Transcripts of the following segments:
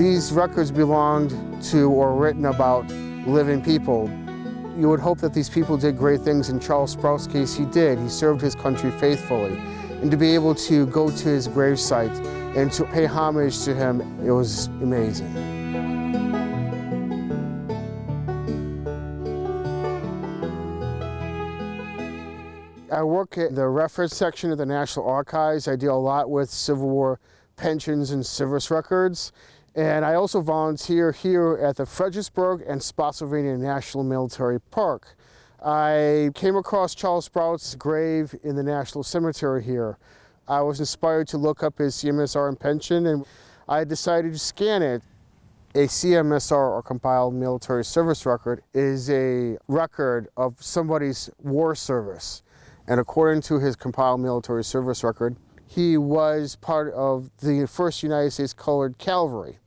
these records belonged to or written about living people. You would hope that these people did great things. In Charles Sprout's case, he did. He served his country faithfully. And to be able to go to his gravesite and to pay homage to him, it was amazing. I work at the reference section of the National Archives. I deal a lot with Civil War pensions and service records. And I also volunteer here at the Fredericksburg and Spotsylvania National Military Park. I came across Charles Sprout's grave in the National Cemetery here. I was inspired to look up his CMSR and pension and I decided to scan it. A CMSR or compiled military service record is a record of somebody's war service. And according to his compiled military service record, he was part of the 1st United States Colored Cavalry.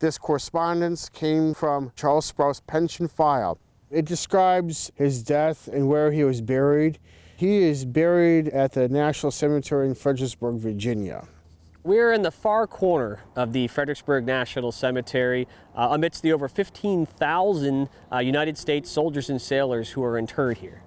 This correspondence came from Charles Sprout's pension file. It describes his death and where he was buried. He is buried at the National Cemetery in Fredericksburg, Virginia. We're in the far corner of the Fredericksburg National Cemetery uh, amidst the over 15,000 uh, United States soldiers and sailors who are interred here.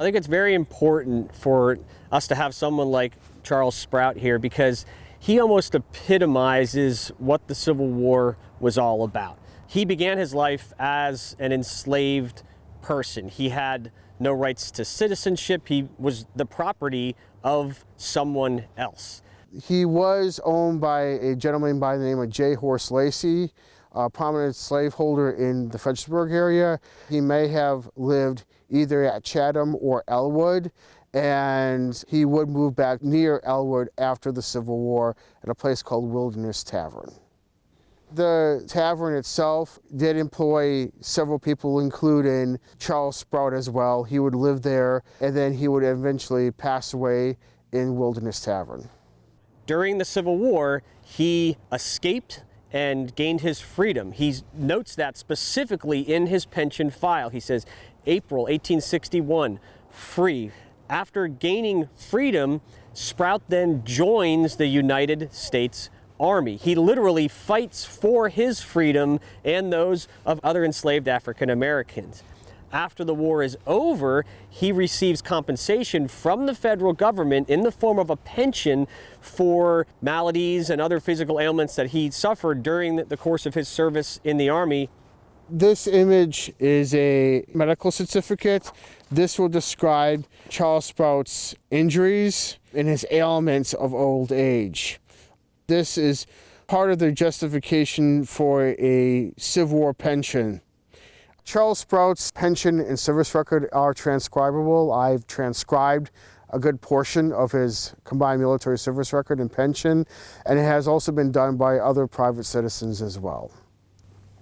I think it's very important for us to have someone like Charles Sprout here because he almost epitomizes what the Civil War was all about. He began his life as an enslaved person. He had no rights to citizenship. He was the property of someone else. He was owned by a gentleman by the name of J. Horace Lacy, a prominent slaveholder in the Fredericksburg area. He may have lived either at Chatham or Ellwood, and he would move back near Ellwood after the Civil War at a place called Wilderness Tavern. The tavern itself did employ several people, including Charles Sprout as well. He would live there, and then he would eventually pass away in Wilderness Tavern. During the Civil War, he escaped and gained his freedom. He notes that specifically in his pension file. He says, April 1861, free. After gaining freedom, Sprout then joins the United States Army. He literally fights for his freedom and those of other enslaved African Americans. After the war is over, he receives compensation from the federal government in the form of a pension for maladies and other physical ailments that he suffered during the course of his service in the Army. This image is a medical certificate. This will describe Charles Sprout's injuries and his ailments of old age. This is part of the justification for a Civil War pension. Charles Sprout's pension and service record are transcribable. I've transcribed a good portion of his combined military service record and pension, and it has also been done by other private citizens as well.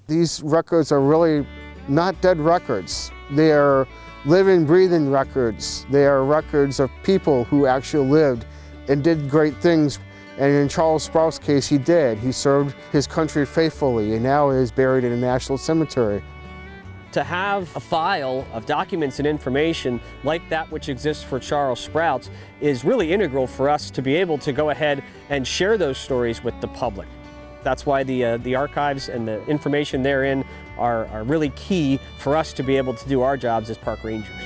These records are really not dead records. They are living, breathing records. They are records of people who actually lived and did great things. And in Charles Sprout's case, he did. He served his country faithfully and now is buried in a national cemetery to have a file of documents and information like that which exists for Charles Sprouts is really integral for us to be able to go ahead and share those stories with the public. That's why the, uh, the archives and the information therein are, are really key for us to be able to do our jobs as park rangers.